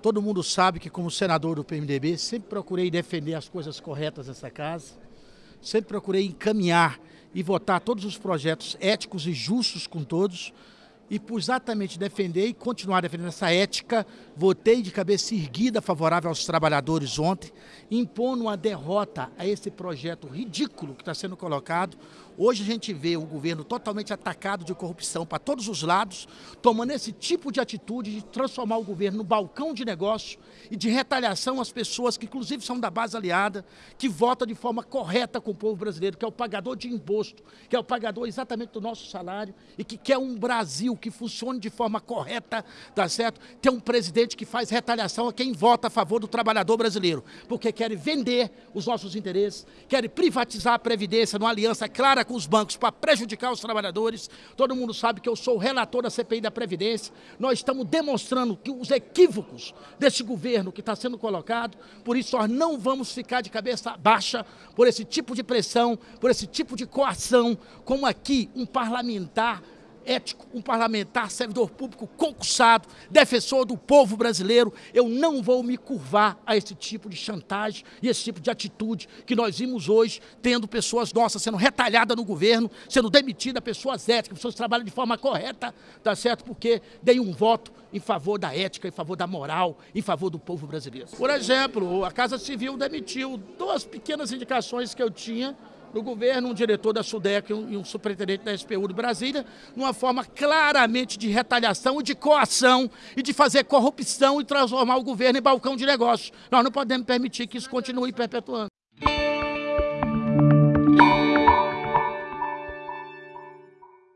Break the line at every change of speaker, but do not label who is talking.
Todo mundo sabe que, como senador do PMDB, sempre procurei defender as coisas corretas dessa casa, sempre procurei encaminhar e votar todos os projetos éticos e justos com todos, e por exatamente defender e continuar defendendo essa ética, votei de cabeça erguida favorável aos trabalhadores ontem, impondo uma derrota a esse projeto ridículo que está sendo colocado. Hoje a gente vê o governo totalmente atacado de corrupção para todos os lados, tomando esse tipo de atitude de transformar o governo no balcão de negócio e de retaliação às pessoas que inclusive são da base aliada, que votam de forma correta com o povo brasileiro, que é o pagador de imposto, que é o pagador exatamente do nosso salário e que quer um Brasil que funcione de forma correta, tá certo? Tem um presidente que faz retaliação a quem vota a favor do trabalhador brasileiro, porque querem vender os nossos interesses, querem privatizar a Previdência numa aliança clara com os bancos para prejudicar os trabalhadores. Todo mundo sabe que eu sou o relator da CPI da Previdência. Nós estamos demonstrando que os equívocos desse governo que está sendo colocado, por isso nós não vamos ficar de cabeça baixa por esse tipo de pressão, por esse tipo de coação, como aqui um parlamentar ético, um parlamentar, servidor público concursado, defensor do povo brasileiro. Eu não vou me curvar a esse tipo de chantagem e esse tipo de atitude que nós vimos hoje, tendo pessoas nossas sendo retalhadas no governo, sendo demitidas, pessoas éticas, pessoas que trabalham de forma correta, tá certo? Porque dei um voto em favor da ética, em favor da moral, em favor do povo brasileiro. Por exemplo, a Casa Civil demitiu duas pequenas indicações que eu tinha no governo, um diretor da SUDEC e um, superintendente da SPU de Brasília, numa forma claramente de retaliação e de coação e de fazer corrupção e transformar o governo em balcão de negócios. Nós não podemos permitir que isso continue perpetuando.